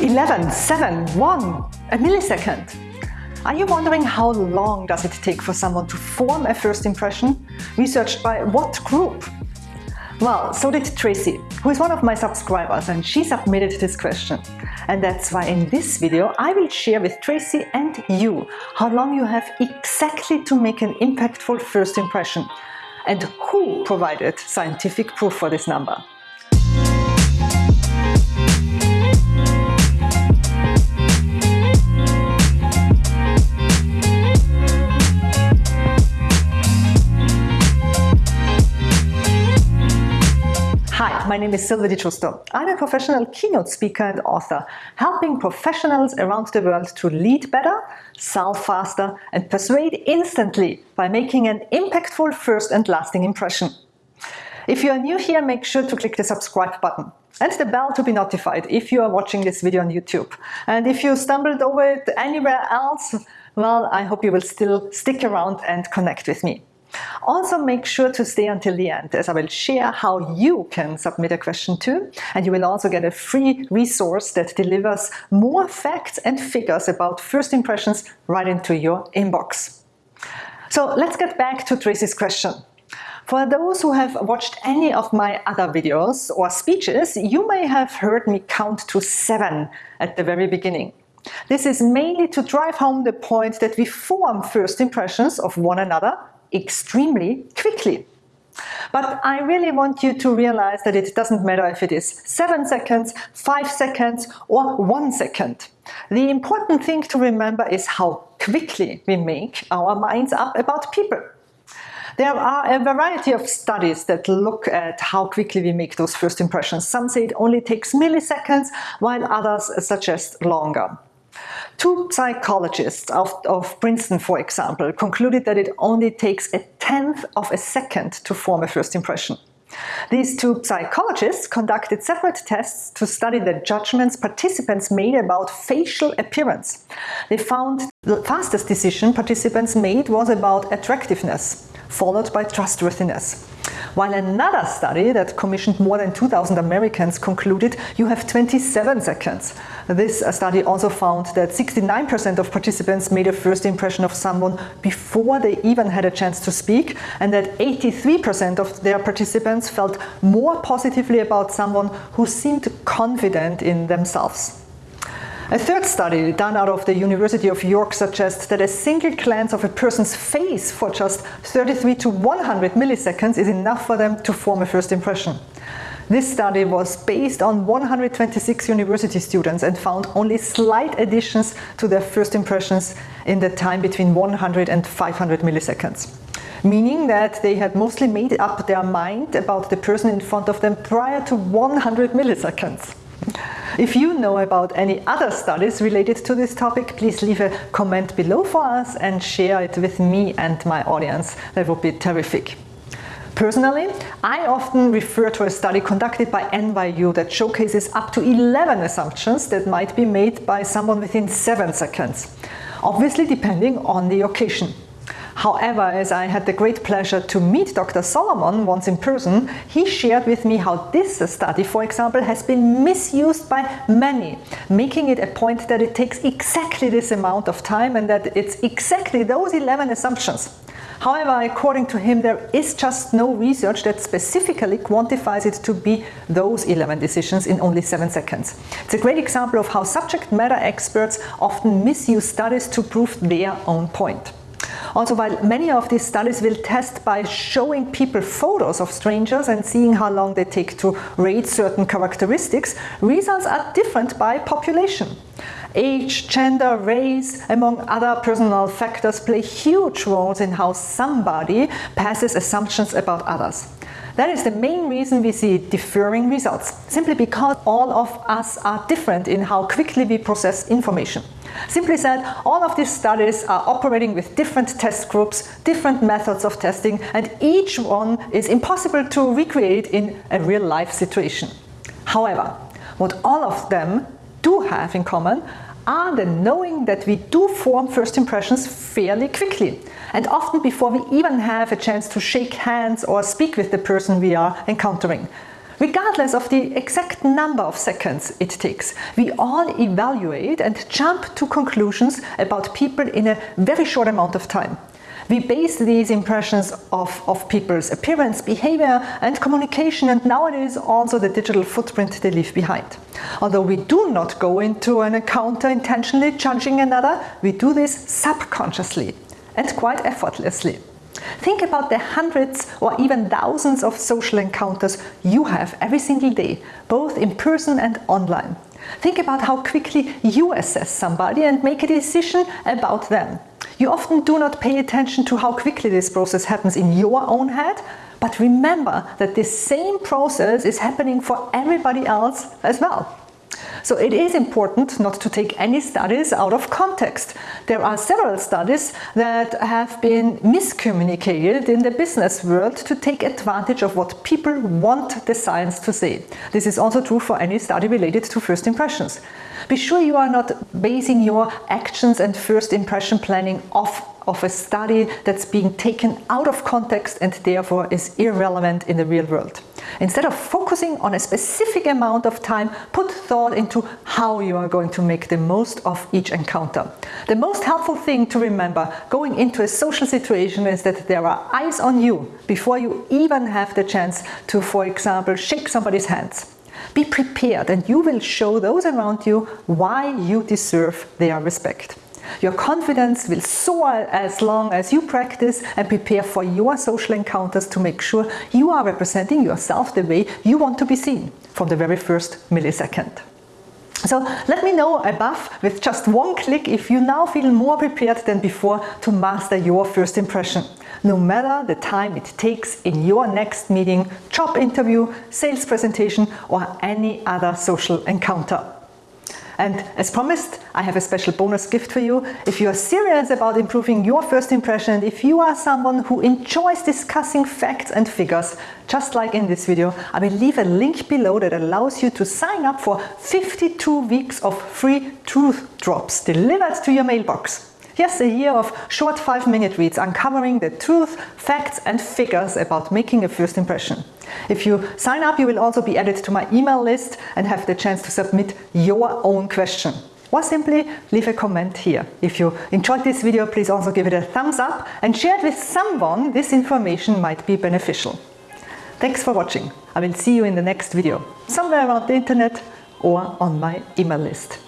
11, 7, 1, a millisecond. Are you wondering how long does it take for someone to form a first impression? Researched by what group? Well, so did Tracy, who is one of my subscribers and she submitted this question. And that's why in this video I will share with Tracy and you how long you have exactly to make an impactful first impression and who provided scientific proof for this number. My name is Sylvie Di. I'm a professional keynote speaker and author, helping professionals around the world to lead better, sell faster, and persuade instantly by making an impactful first and lasting impression. If you are new here, make sure to click the subscribe button and the bell to be notified if you are watching this video on YouTube. And if you stumbled over it anywhere else, well, I hope you will still stick around and connect with me. Also make sure to stay until the end as I will share how you can submit a question too and you will also get a free resource that delivers more facts and figures about first impressions right into your inbox. So let's get back to Tracy's question. For those who have watched any of my other videos or speeches, you may have heard me count to seven at the very beginning. This is mainly to drive home the point that we form first impressions of one another extremely quickly. But I really want you to realize that it doesn't matter if it is 7 seconds, 5 seconds or 1 second. The important thing to remember is how quickly we make our minds up about people. There are a variety of studies that look at how quickly we make those first impressions. Some say it only takes milliseconds, while others suggest longer. Two psychologists of, of, Princeton, for example, concluded that it only takes a tenth of a second to form a first impression. These two psychologists conducted separate tests to study the judgments participants made about facial appearance. They found the fastest decision participants made was about attractiveness, followed by trustworthiness. While another study that commissioned more than 2,000 Americans concluded you have 27 seconds. This uh, study also found that 69% of participants made a first impression of someone before they even had a chance to speak and that 83% of their participants felt more positively about someone who seemed confident in themselves. A third study done out of the University of York suggests that a single glance of a person's face for just 33 to 100 milliseconds is enough for them to form a first impression. This study was based on 126 university students and found only slight additions to their first impressions in the time between 100 and 500 milliseconds meaning that they had mostly made up their mind about the person in front of them prior to 100 milliseconds. If you know about any other studies related to this topic, please leave a comment below for us and share it with me and my audience. That would be terrific. Personally, I often refer to a study conducted by NYU that showcases up to 11 assumptions that might be made by someone within 7 seconds, obviously depending on the occasion. However, as I had the great pleasure to meet Dr. Solomon once in person, he shared with me how this study, for example, has been misused by many, making it a point that it takes exactly this amount of time and that it's exactly those 11 assumptions. However, according to him, there is just no research that specifically quantifies it to be those 11 decisions in only 7 seconds. It's a great example of how subject matter experts often misuse studies to prove their own point. Also, while many of these studies will test by showing people photos of strangers and seeing how long they take to rate certain characteristics, results are different by population. Age, gender, race, among other personal factors play huge roles in how somebody passes assumptions about others. That is the main reason we see differing results, simply because all of us are different in how quickly we process information. Simply said, all of these studies are operating with different test groups, different methods of testing, and each one is impossible to recreate in a real-life situation. However, what all of them do have in common are the knowing that we do form first impressions fairly quickly, and often before we even have a chance to shake hands or speak with the person we are encountering. regardless of the exact number of seconds it takes. We all evaluate and jump to conclusions about people in a very short amount of time. We base these impressions of, of people's appearance, behavior and communication and nowadays also the digital footprint they leave behind. Although we do not go into an encounter intentionally judging another, we do this subconsciously and quite effortlessly. Think about the hundreds or even thousands of social encounters you have every single day, both in person and online. Think about how quickly you assess somebody and make a decision about them. You often do not pay attention to how quickly this process happens in your own head, but remember that this same process is happening for everybody else as well. So it is important not to take any studies out of context. There are several studies that have been miscommunicated in the business world to take advantage of what people want the science to say. This is also true for any study related to first impressions. Be sure you are not basing your actions and first impression planning off of a study that's being taken out of context and therefore is irrelevant in the real world. Instead of focusing on a specific amount of time, put thought into how you are going to make the most of each encounter. The most helpful thing to remember going into a social situation is that there are eyes on you before you even have the chance to, for example, shake somebody's hands. Be prepared and you will show those around you why you deserve their respect. Your confidence will soar as long as you practice and prepare for your social encounters to make sure you are representing yourself the way you want to be seen from the very first millisecond. So let me know above with just one click if you now feel more prepared than before to master your first impression, no matter the time it takes in your next meeting, job interview, sales presentation or any other social encounter. And as promised, I have a special bonus gift for you. If you are serious about improving your first impression, if you are someone who enjoys discussing facts and figures, just like in this video, I will leave a link below that allows you to sign up for 52 weeks of free truth drops delivered to your mailbox. Yes, a year of short 5-minute reads uncovering the truth, facts and figures about making a first impression. If you sign up, you will also be added to my email list and have the chance to submit your own question. Or simply leave a comment here. If you enjoyed this video, please also give it a thumbs up and share it with someone this information might be beneficial. Thanks for watching. I will see you in the next video, somewhere around the internet or on my email list.